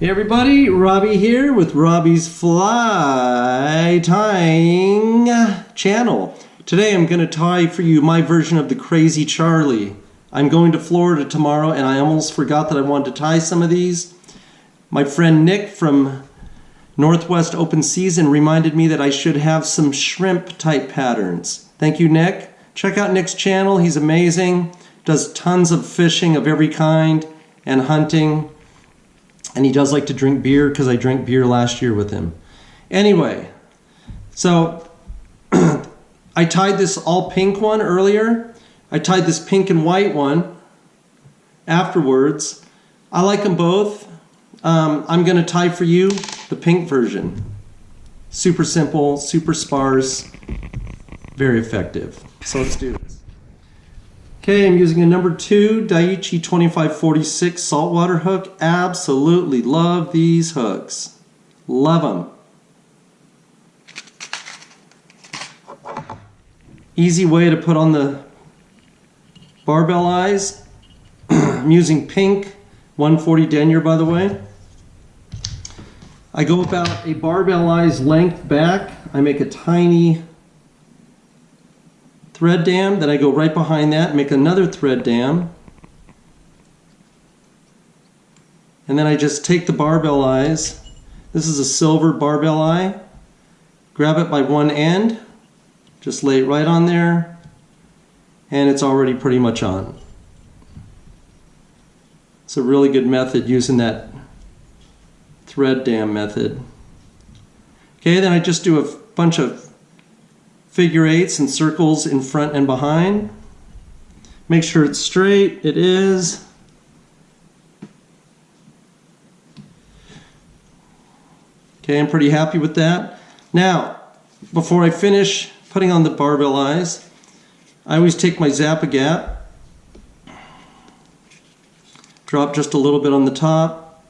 Hey everybody, Robbie here with Robbie's Fly Tying channel. Today I'm going to tie for you my version of the Crazy Charlie. I'm going to Florida tomorrow and I almost forgot that I wanted to tie some of these. My friend Nick from Northwest Open Season reminded me that I should have some shrimp type patterns. Thank you Nick. Check out Nick's channel, he's amazing. Does tons of fishing of every kind and hunting and he does like to drink beer because I drank beer last year with him. Anyway, so I tied this all pink one earlier. I tied this pink and white one afterwards. I like them both. Um, I'm going to tie for you the pink version. Super simple, super sparse, very effective. So let's do this. Okay, I'm using a number two Daiichi 2546 saltwater hook. Absolutely love these hooks. Love them. Easy way to put on the barbell eyes. I'm using pink 140 denier by the way. I go about a barbell eyes length back. I make a tiny thread dam, then I go right behind that, make another thread dam, and then I just take the barbell eyes, this is a silver barbell eye, grab it by one end, just lay it right on there, and it's already pretty much on. It's a really good method using that thread dam method. Okay, then I just do a bunch of figure eights and circles in front and behind. Make sure it's straight. It is. Okay, I'm pretty happy with that. Now, before I finish putting on the barbell eyes, I always take my Zap-A-Gap, drop just a little bit on the top,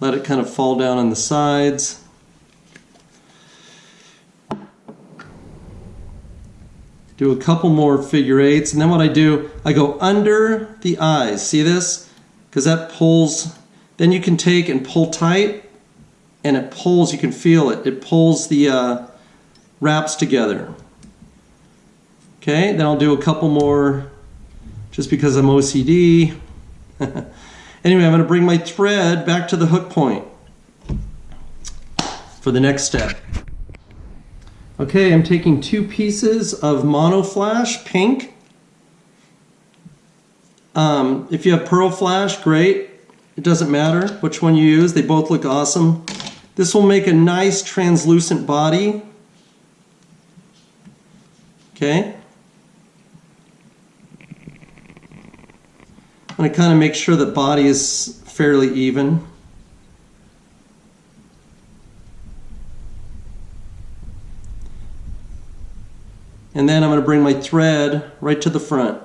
let it kind of fall down on the sides. Do a couple more figure eights, and then what I do, I go under the eyes. See this? Because that pulls, then you can take and pull tight, and it pulls, you can feel it. It pulls the uh, wraps together. Okay, then I'll do a couple more just because I'm OCD. anyway, I'm going to bring my thread back to the hook point for the next step. Okay, I'm taking two pieces of Mono Flash pink. Um, if you have Pearl Flash, great. It doesn't matter which one you use. They both look awesome. This will make a nice translucent body. Okay. I'm going to kind of make sure the body is fairly even. And then I'm going to bring my thread right to the front.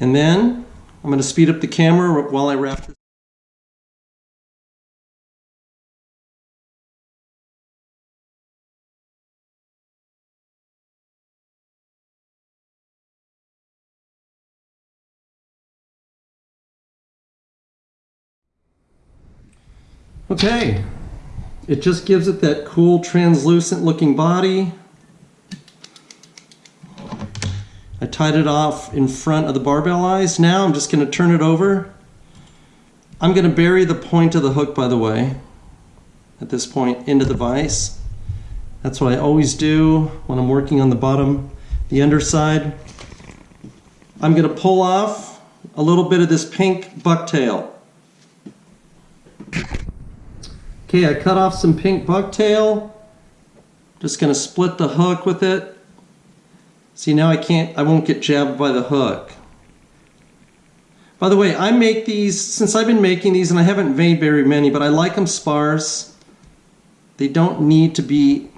And then I'm going to speed up the camera while I wrap Okay, it just gives it that cool translucent looking body. I tied it off in front of the barbell eyes. Now I'm just going to turn it over. I'm going to bury the point of the hook, by the way, at this point into the vise. That's what I always do when I'm working on the bottom, the underside. I'm going to pull off a little bit of this pink bucktail. Okay, I cut off some pink bucktail. Just gonna split the hook with it. See now I can't, I won't get jabbed by the hook. By the way, I make these, since I've been making these and I haven't made very many, but I like them sparse. They don't need to be,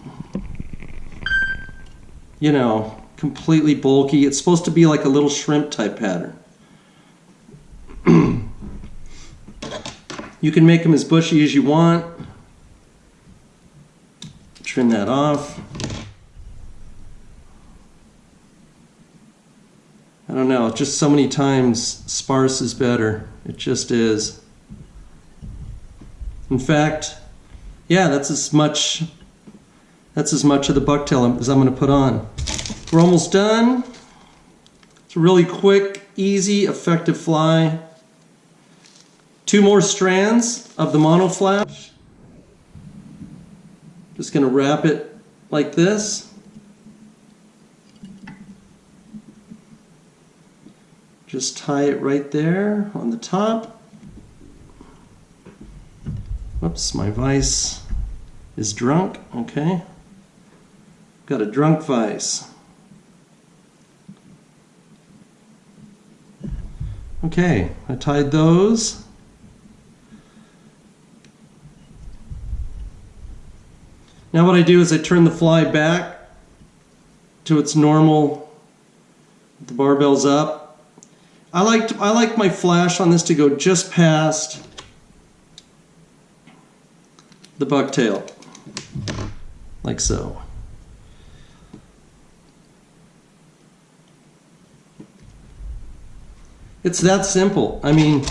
you know, completely bulky. It's supposed to be like a little shrimp type pattern. You can make them as bushy as you want. Trim that off. I don't know, just so many times sparse is better. It just is. In fact, yeah, that's as much that's as much of the bucktail as I'm gonna put on. We're almost done. It's a really quick, easy, effective fly. Two more strands of the monoflash. Just going to wrap it like this. Just tie it right there on the top. Whoops, my vise is drunk. Okay. Got a drunk vise. Okay, I tied those. Now what I do is I turn the fly back to its normal, the barbell's up. I like, I like my flash on this to go just past the bucktail, like so. It's that simple. I mean,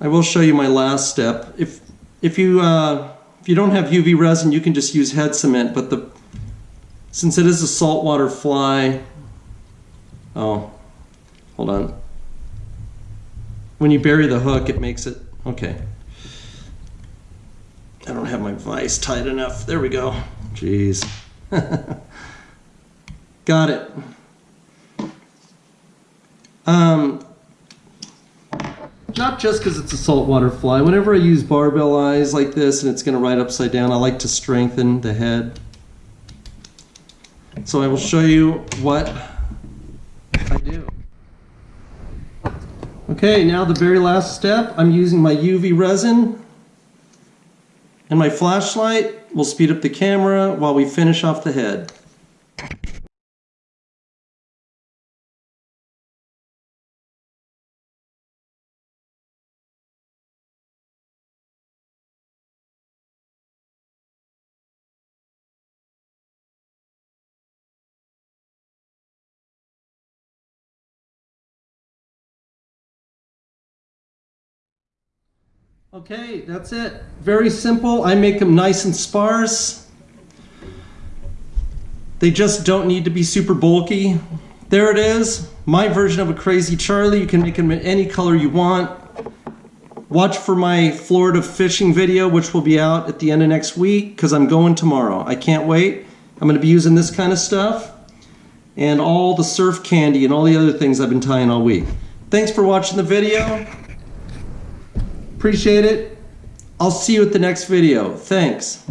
I will show you my last step. If if you uh, if you don't have UV resin, you can just use head cement. But the since it is a saltwater fly, oh, hold on. When you bury the hook, it makes it okay. I don't have my vise tight enough. There we go. Jeez. Got it. Um, just because it's a saltwater fly. Whenever I use barbell eyes like this and it's going to ride upside down, I like to strengthen the head. So I will show you what I do. Okay, now the very last step, I'm using my UV resin and my flashlight will speed up the camera while we finish off the head. Okay, that's it. Very simple. I make them nice and sparse. They just don't need to be super bulky. There it is, my version of a Crazy Charlie. You can make them in any color you want. Watch for my Florida fishing video, which will be out at the end of next week, because I'm going tomorrow. I can't wait. I'm going to be using this kind of stuff and all the surf candy and all the other things I've been tying all week. Thanks for watching the video. Appreciate it. I'll see you at the next video. Thanks.